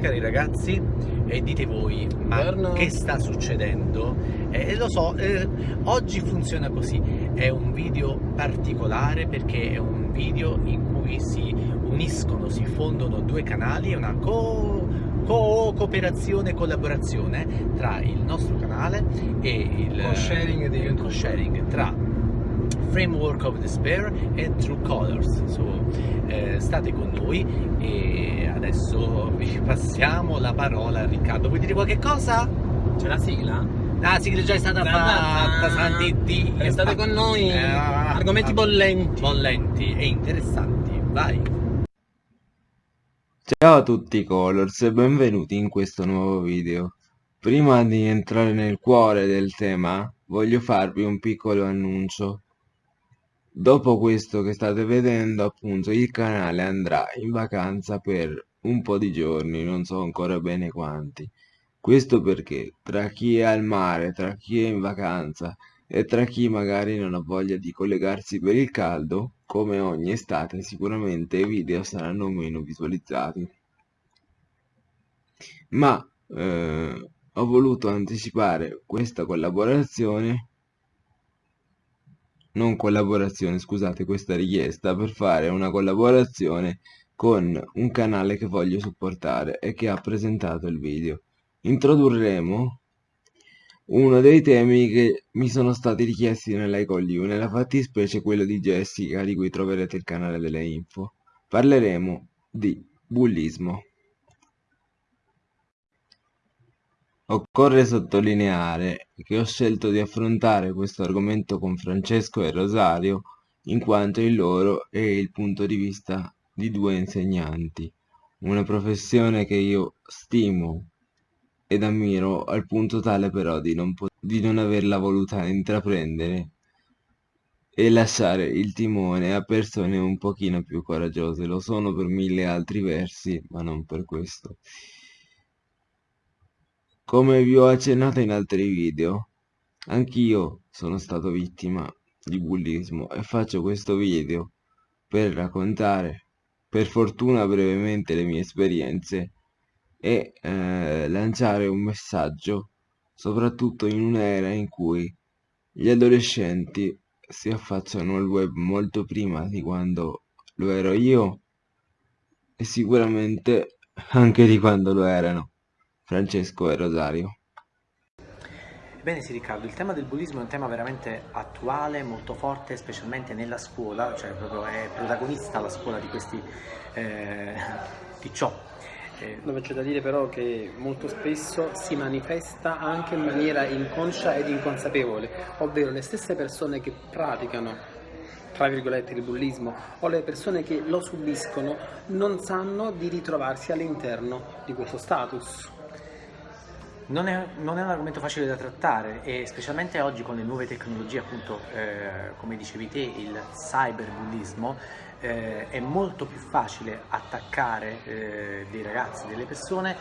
Cari ragazzi e dite voi, ma Buongiorno. che sta succedendo? Eh, lo so, eh, oggi funziona così, è un video particolare perché è un video in cui si uniscono, si fondono due canali, è una co co cooperazione, collaborazione tra il nostro canale e il Co-sharing di il YouTube. co-sharing tra Framework of Despair e True Colors. So, eh, state noi e adesso vi passiamo la parola a Riccardo. Vuoi dire qualche cosa? C'è la sigla? La sigla già è stata fatta, santi Dio. Restate con noi, Eh, argomenti bollenti. bollenti e interessanti. Vai. Ciao a tutti Colors e benvenuti in questo nuovo video. Prima di entrare nel cuore del tema, voglio farvi un piccolo annuncio. Dopo questo che state vedendo, appunto, il canale andrà in vacanza per un po' di giorni, non so ancora bene quanti. Questo perché tra chi è al mare, tra chi è in vacanza e tra chi magari non ha voglia di collegarsi per il caldo, come ogni estate, sicuramente i video saranno meno visualizzati. Ma eh, ho voluto anticipare questa collaborazione, non collaborazione, scusate, questa richiesta per fare una collaborazione con un canale che voglio supportare e che ha presentato il video. Introdurremo uno dei temi che mi sono stati richiesti nell'ICOLU, nella fattispecie quello di Jessica, di cui troverete il canale delle info. Parleremo di bullismo. Occorre sottolineare che ho scelto di affrontare questo argomento con Francesco e Rosario in quanto il loro è il punto di vista di due insegnanti, una professione che io stimo ed ammiro al punto tale però di non, di non averla voluta intraprendere e lasciare il timone a persone un pochino più coraggiose. Lo sono per mille altri versi, ma non per questo. Come vi ho accennato in altri video, anch'io sono stato vittima di bullismo e faccio questo video per raccontare, per fortuna brevemente, le mie esperienze e eh, lanciare un messaggio, soprattutto in un'era in cui gli adolescenti si affacciano al web molto prima di quando lo ero io e sicuramente anche di quando lo erano Francesco e Rosario. Bene sì Riccardo, il tema del bullismo è un tema veramente attuale, molto forte, specialmente nella scuola, cioè proprio è protagonista la scuola di questi eh, di ciò. Eh, Dove c'è da dire però che molto spesso si manifesta anche in maniera inconscia ed inconsapevole, ovvero le stesse persone che praticano tra virgolette il bullismo o le persone che lo subiscono non sanno di ritrovarsi all'interno di questo status. Non è, non è un argomento facile da trattare e specialmente oggi con le nuove tecnologie, appunto, eh, come dicevi te, il cyberbullismo, eh, è molto più facile attaccare eh, dei ragazzi, delle persone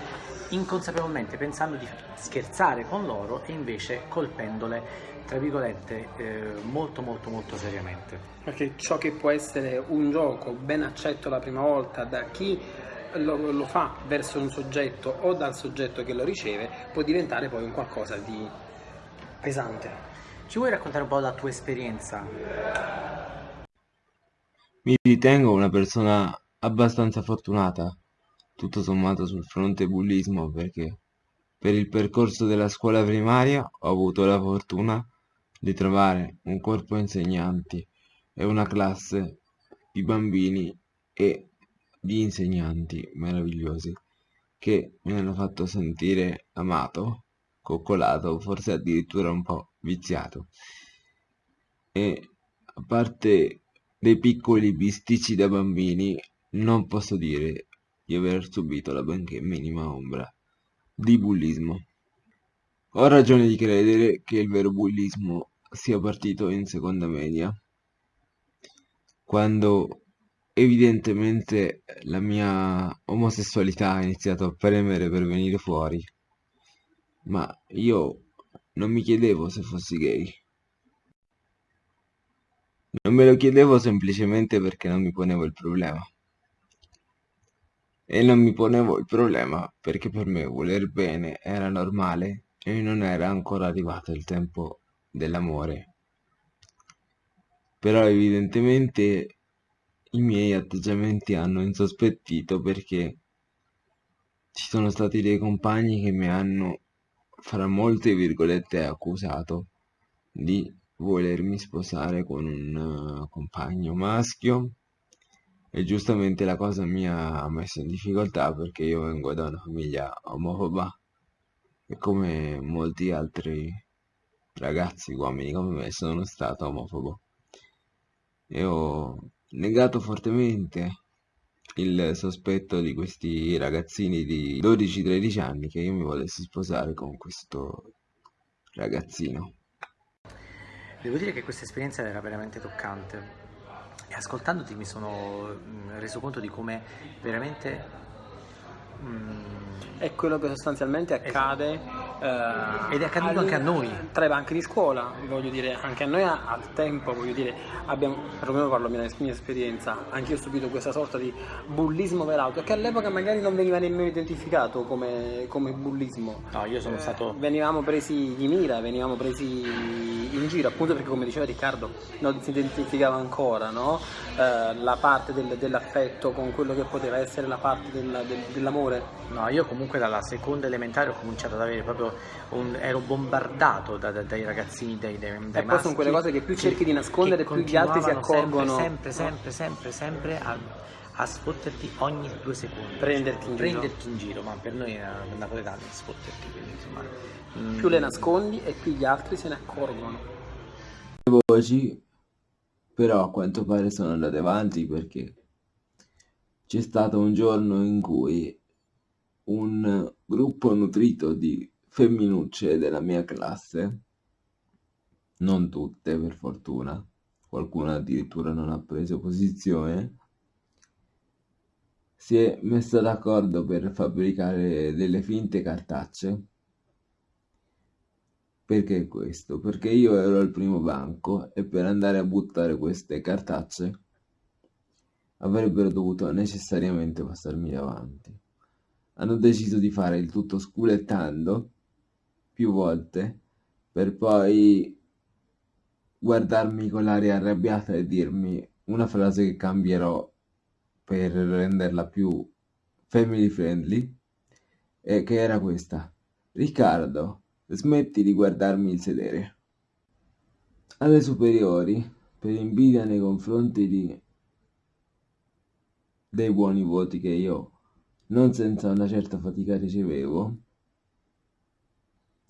inconsapevolmente pensando di scherzare con loro e invece colpendole, tra virgolette, eh, molto molto molto seriamente. Perché ciò che può essere un gioco ben accetto la prima volta da chi lo, lo fa verso un soggetto o dal soggetto che lo riceve può diventare poi un qualcosa di pesante. Ci vuoi raccontare un po' la tua esperienza? Mi ritengo una persona abbastanza fortunata, tutto sommato sul fronte bullismo, perché per il percorso della scuola primaria ho avuto la fortuna di trovare un corpo insegnanti e una classe di bambini e di insegnanti meravigliosi che mi hanno fatto sentire amato, coccolato, forse addirittura un po' viziato. E a parte dei piccoli bisticci da bambini, non posso dire di aver subito la benché minima ombra di bullismo. Ho ragione di credere che il vero bullismo sia partito in seconda media, quando evidentemente la mia omosessualità ha iniziato a premere per venire fuori, ma io non mi chiedevo se fossi gay. Non me lo chiedevo semplicemente perché non mi ponevo il problema. e non mi ponevo il problema perché per me voler bene era normale e non era ancora arrivato il tempo dell'amore. Però evidentemente i miei atteggiamenti hanno insospettito perché ci sono stati dei compagni che mi hanno, fra molte virgolette, accusato di volermi sposare con un uh, compagno maschio. E giustamente la cosa mi ha messo in difficoltà perché io vengo da una famiglia omofoba e come molti altri ragazzi uomini come me sono stato omofobo. E ho negato fortemente il sospetto di questi ragazzini di 12-13 anni che io mi volessi sposare con questo ragazzino. Devo dire che questa esperienza era veramente toccante e ascoltandoti mi sono mm, reso conto di come veramente Mm. È quello che sostanzialmente accade esatto. Eh, ed è accaduto anche a noi tra i banchi di scuola, voglio dire, anche a noi al tempo, voglio dire, abbiamo, perlomeno parlo mia, mia esperienza, anche io ho subito questa sorta di bullismo velato che all'epoca magari non veniva nemmeno identificato come, come bullismo. No, io sono eh, stato... Venivamo presi di mira, venivamo presi in giro, appunto perché come diceva Riccardo non si identificava ancora no? eh, la parte del, dell'affetto con quello che poteva essere la parte del, del, dell'amore amore? No, io comunque dalla seconda elementare ho cominciato ad avere proprio un, ero bombardato da, da, dai ragazzini, dai, dai, dai E poi sono quelle cose che più cerchi di nascondere, più gli altri si accorgono. Sempre, sempre, sempre, sempre, a, a sfotterti ogni due secondi. Prenderti in Prenderti giro. in giro, ma per noi è napoletano sfotterti, quindi insomma. Mm. Più le nascondi e più gli altri se ne accorgono. Le voci però a quanto pare sono andate avanti perché c'è stato un giorno in cui un gruppo nutrito di femminucce della mia classe, non tutte per fortuna, qualcuna addirittura non ha preso posizione, si è messa d'accordo per fabbricare delle finte cartacce. Perché questo? Perché io ero al primo banco e per andare a buttare queste cartacce avrebbero dovuto necessariamente passarmi davanti hanno deciso di fare il tutto sculettando più volte per poi guardarmi con l'aria arrabbiata e dirmi una frase che cambierò per renderla più family friendly e che era questa Riccardo smetti di guardarmi il sedere alle superiori per invidia nei confronti di dei buoni voti che io non senza una certa fatica ricevevo.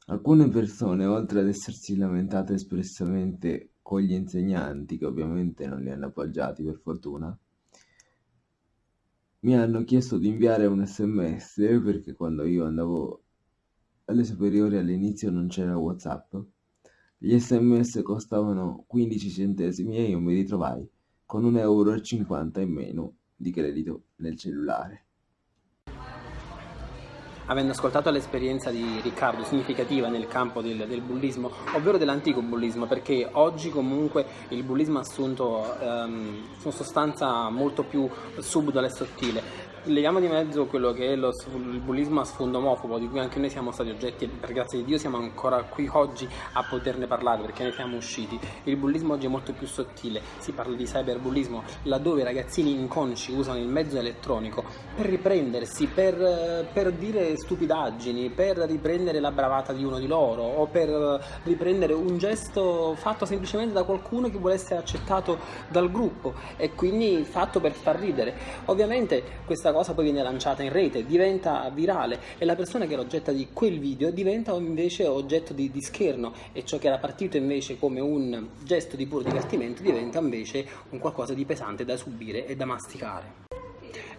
Alcune persone, oltre ad essersi lamentate espressamente con gli insegnanti, che ovviamente non li hanno appoggiati per fortuna, mi hanno chiesto di inviare un sms perché quando io andavo alle superiori all'inizio non c'era whatsapp gli sms costavano 15 centesimi e io mi ritrovai con 1,50 euro in meno di credito nel cellulare avendo ascoltato l'esperienza di Riccardo significativa nel campo del, del bullismo, ovvero dell'antico bullismo, perché oggi comunque il bullismo ha assunto um, una sostanza molto più subdola e sottile leghiamo di mezzo quello che è lo, il bullismo a sfondo omofobo, di cui anche noi siamo stati oggetti e per grazia di Dio siamo ancora qui oggi a poterne parlare perché ne siamo usciti. Il bullismo oggi è molto più sottile, si parla di cyberbullismo, laddove i ragazzini inconsci usano il mezzo elettronico per riprendersi, per, per dire stupidaggini, per riprendere la bravata di uno di loro o per riprendere un gesto fatto semplicemente da qualcuno che vuole essere accettato dal gruppo e quindi fatto per far ridere. Ovviamente questa cosa poi viene lanciata in rete, diventa virale e la persona che è l'oggetto di quel video diventa invece oggetto di, di scherno e ciò che era partito invece come un gesto di puro divertimento diventa invece un qualcosa di pesante da subire e da masticare.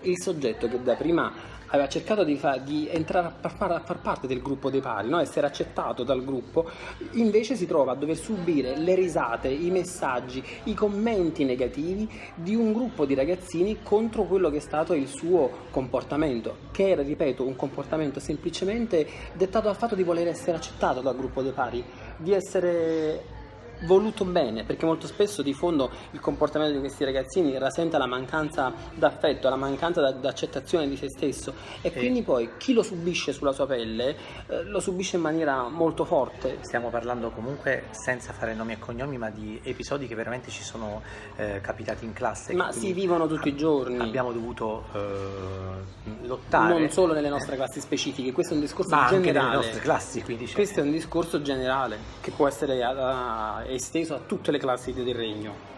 Il soggetto che da prima aveva cercato di, fa, di entrare a far, far, parte del gruppo dei pari, no? essere accettato dal gruppo, invece si trova a dover subire le risate, i messaggi, i commenti negativi di un gruppo di ragazzini contro quello che è stato il suo comportamento, che era, ripeto, un comportamento semplicemente dettato dal fatto di voler essere accettato dal gruppo dei pari, di essere voluto bene, perché molto spesso di fondo il comportamento di questi ragazzini rasenta la mancanza d'affetto, la mancanza d'accettazione di se stesso e, e quindi poi chi lo subisce sulla sua pelle eh, lo subisce in maniera molto forte. Stiamo parlando comunque senza fare nomi e cognomi, ma di episodi che veramente ci sono eh, capitati in classe. Ma si vivono tutti i giorni. Abbiamo dovuto eh, lottare. Non solo nelle nostre classi specifiche, questo è un discorso ma generale. Anche nelle nostre classi, quindi. Questo è un discorso generale che può essere uh, esteso a tutte le classi del regno.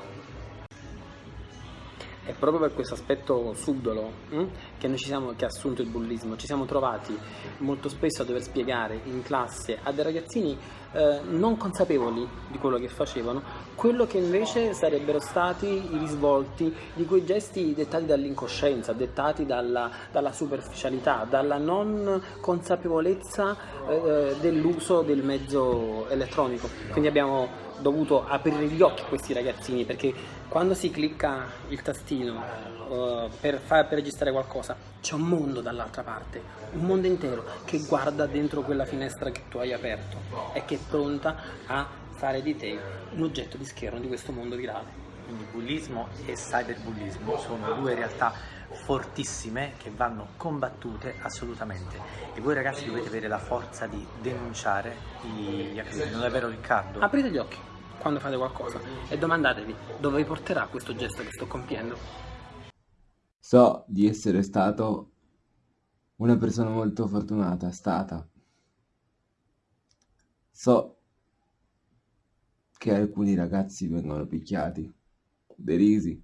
È proprio per questo aspetto subdolo hm, che noi ci siamo, che ha assunto il bullismo, ci siamo trovati molto spesso a dover spiegare in classe a dei ragazzini eh, non consapevoli di quello che facevano, quello che invece sarebbero stati i risvolti di quei gesti dettati dall'incoscienza, dettati dalla, dalla superficialità, dalla non consapevolezza eh, dell'uso del mezzo elettronico. Quindi abbiamo dovuto aprire gli occhi a questi ragazzini perché quando si clicca il tastino uh, per, far, per registrare qualcosa c'è un mondo dall'altra parte, un mondo intero che guarda dentro quella finestra che tu hai aperto e che è pronta a fare di te un oggetto di schermo di questo mondo virale. Quindi bullismo e cyberbullismo sono due realtà fortissime che vanno combattute assolutamente e voi ragazzi dovete avere la forza di denunciare gli accadimenti, non è vero Riccardo? Aprite gli occhi quando fate qualcosa e domandatevi dove vi porterà questo gesto che sto compiendo. So di essere stato una persona molto fortunata, stata. So che alcuni ragazzi vengono picchiati, derisi,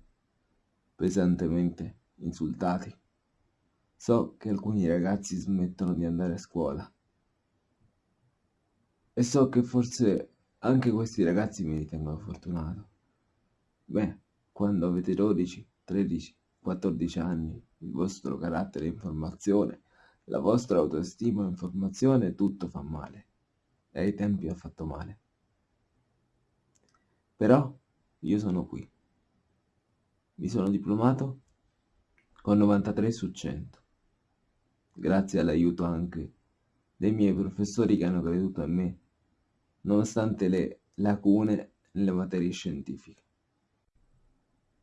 pesantemente insultati. So che alcuni ragazzi smettono di andare a scuola. E so che forse anche questi ragazzi mi ritengono fortunato. Beh, quando avete 12, 13, 14 anni, il vostro carattere in formazione, la vostra autostima in formazione, tutto fa male. E ai tempi ha fatto male. Però io sono qui. Mi sono diplomato con 93 su 100. Grazie all'aiuto anche dei miei professori che hanno creduto in me nonostante le lacune nelle materie scientifiche.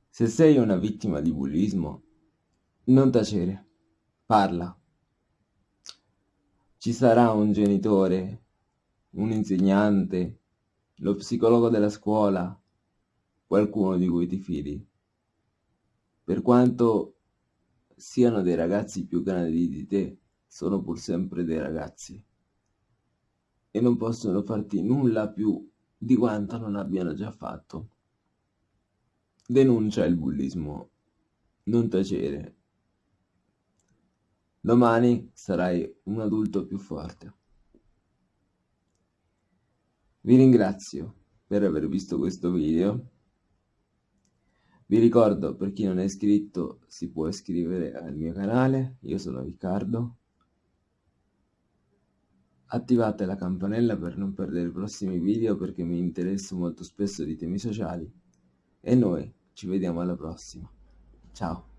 Se sei una vittima di bullismo, non tacere, parla. Ci sarà un genitore, un insegnante, lo psicologo della scuola, qualcuno di cui ti fidi. Per quanto siano dei ragazzi più grandi di te, sono pur sempre dei ragazzi e non possono farti nulla più di quanto non abbiano già fatto. Denuncia il bullismo, non tacere. Domani sarai un adulto più forte. Vi ringrazio per aver visto questo video. Vi ricordo, per chi non è iscritto, si può iscrivere al mio canale. Io sono Riccardo Attivate la campanella per non perdere i prossimi video perché mi interesso molto spesso di temi sociali. E noi ci vediamo alla prossima. Ciao.